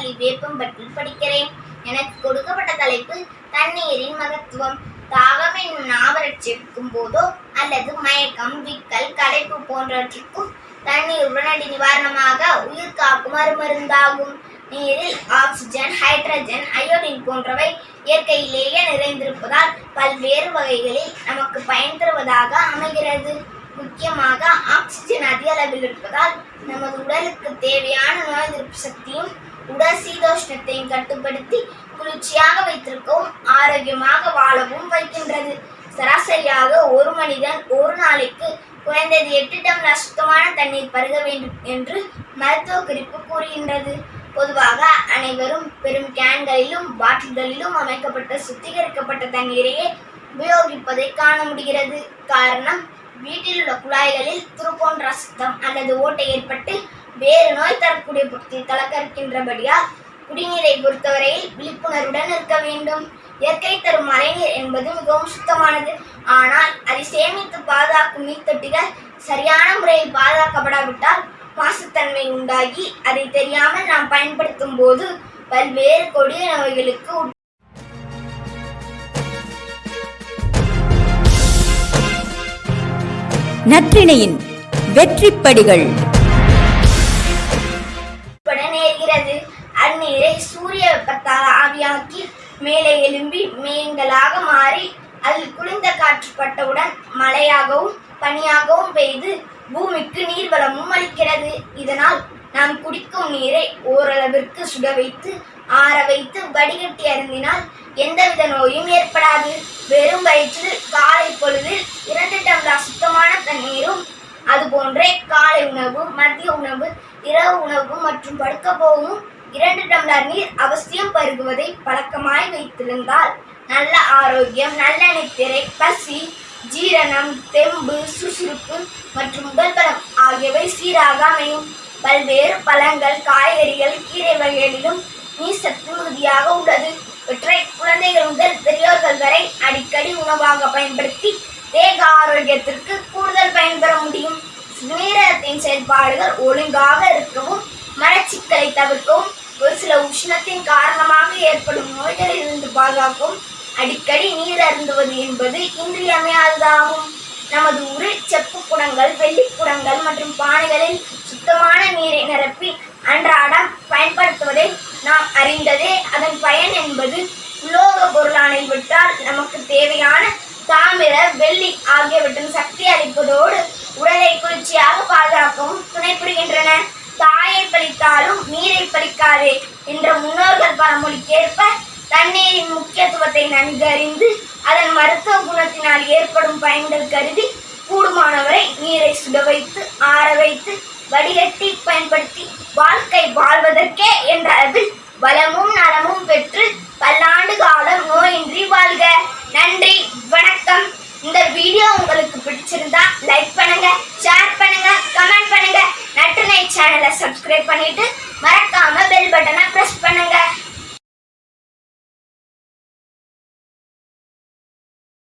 கல்வி பள்ளி பற்றி படிக்கிறேன். எனக்கு கொடுக்கப்பட்ட தலைப்பு தண்ணீரின் மகத்துவம். தாகம் என்னும் நாவரட்சிக்கும் போதோ அல்லது மயக்கம் விக்கல் களைப்பு போன்றவற்றிற்கும் தண்ணீர் உடனடி நிவாரணமாக உயிர் காக்கும் அருமருந்தாகும். நீரில் ஆக்சிஜன் ஹைட்ரஜன் அயோடின் போன்றவை இயற்கையிலேயே நிறைந்திருப்பதால் பல்வேறு வகைகளில் நமக்கு பயன் தருவதாக அமைகிறது. முக்கியமாக ஆக்சிஜன் அதிக அளவில் இருப்பதால் நமது உடலுக்கு தேவையான நோய் எதிர்ப்பு சக்தியும் உடல் சீதோஷ்ணத்தையும் கட்டுப்படுத்தி குளிர்ச்சியாக வைத்திருக்கவும் ஆரோக்கியமாக வாழவும் வைக்கின்றது. சராசரியாக ஒரு மனிதன் ஒரு நாளைக்கு குறைந்தது எட்டு டம்ளர் சுத்தமான தண்ணீர் பருக வேண்டும் என்று மருத்துவ குறிப்பு கூறுகின்றது. பொதுவாக அனைவரும் பெரும் கேன்களிலும் பாட்டில்களிலும் அமைக்கப்பட்ட சுத்திகரிக்கப்பட்ட தண்ணீரையே உபயோகிப்பதை காண முடிகிறது. காரணம் வீட்டில் உள்ள குழாய்களில் துருப்போன்ற சுத்தம் அல்லது ஓட்டை ஏற்பட்டு வேறு நோய் தரக்கூடிய பொருட்கள் கலக்கரிக்கின்றபடியால் குடிநீரை பொறுத்தவரையில் விழிப்புணர்வுடன் இருக்க வேண்டும். இயற்கை தரும் மழைநீர் என்பது மிகவும் சுத்தமானது. ஆனால் அதை சேமித்து பாதுகாக்கும் நீர்த்தொட்டிகள் சரியான முறையில் பாதுகாக்கப்படாவிட்டால் மாசுத்தன்மை உண்டாகி அதை தெரியாமல் நாம் பயன்படுத்தும் போது பல்வேறு கொடிய நோய்களுக்கு நற்றிணையின் வெற்றிப்படிகள். அந்நீரை சூரிய வெப்பத்தால் ஆவியாக்கி மேலே எழும்பி மேகங்களாக மாறி அதில் குளிர்ந்த காற்று பட்டவுடன் மழையாகவும் பனியாகவும் பெய்து பூமிக்கு நீர்வளமும் அளிக்கிறது. இதனால் நாம் குடிக்கும் நீரை ஓரளவிற்கு சுட வைத்து ஆற வைத்து வடிகட்டி அருந்தினால் எந்தவித நோயும் ஏற்படாது. வெறும் வயிற்றில் காலை பொழுதில் இரண்டு டம்ளர் சுத்தமான தண்ணீரும் அதுபோன்றே காலை உணவு மதிய உணவு இரவு உணவு மற்றும் படுக்க போகும் இரண்டு டம்ளர் நீர் அவசியம் பருகுவதை பழக்கமாய் வைத்திருந்தால் நல்ல ஆரோக்கியம் நல்ல நித்திரை பசி ஜீரணம் தெம்பு சுறுசுறுப்பு மற்றும் உடல் பலம் ஆகியவை சீராக அமையும். பல்வேறு பழங்கள் காய்கறிகள் கீரை வகைகளிலும் நீர் சத்து மிகுதியாக உள்ளது. இவற்றை குழந்தைகள் முதல் பெரியோர்கள் வரை அடிக்கடி உணவாக பயன்படுத்தி தேக ஆரோக்கியத்திற்கு கூடுதல் பயன்பெற முடியும். சிறுநீரகத்தின் செயல்பாடுகள் ஒழுங்காக இருக்கவும் மலச்சிக்கலை தவிர்க்கவும் ஒரு சில உஷ்ணத்தின் காரணமாக ஏற்படும் நோய்களிலிருந்து பாதுகாக்கும் அடிக்கடி நீர் அருந்துவது என்பது இன்றியமையாததாகும். நமது உரு செப்பு குடங்கள் வெள்ளி குடங்கள் மற்றும் பானைகளில் சுத்தமான நீரை நிரப்பி அன்றாடம் பயன்படுத்துவதை நாம் அறிந்ததே. அதன் பயன் என்பது உலோக பொருளானை விட்டால் நமக்கு தேவையான தாமிர வெள்ளி ஆகியவற்றின் சக்தி அளிப்பதோடு உடலை குளிர்ச்சியாக பாதுகாக்கவும் துணை புரிகின்றன தாயை பழித்தாலும் நீரை பழிக்காதே என்ற முன்னோர்கள் பரமொழிக்கேற்ப தண்ணீரின் முக்கியத்துவத்தை நன்கு அறிந்து அதன் மருத்துவ குணத்தினால் ஏற்படும் பயன்கள் கருதி கூடுமானவரை நீரை சுட வைத்து ஆற வைத்து வடிகட்டி பயன்படுத்தி வாழ்க்கை வாழ்வதற்கே என்ற அளவில் வளமும் நலமும் பெற்று பல்லாண்டு காலம் நோயின்றி வாழ்க. நன்றி வணக்கம். இந்த வீடியோ உங்களுக்கு பிடிச்சிருந்தா லைக் பண்ணுங்க ஷேர் பண்ணுங்க கமெண்ட் பண்ணுங்க. நட்டுனை சேனலை சப்ஸ்கிரைப் பண்ணிட்டு மறக்காம பட்டனை ப்ரெஸ் பண்ணுங்க.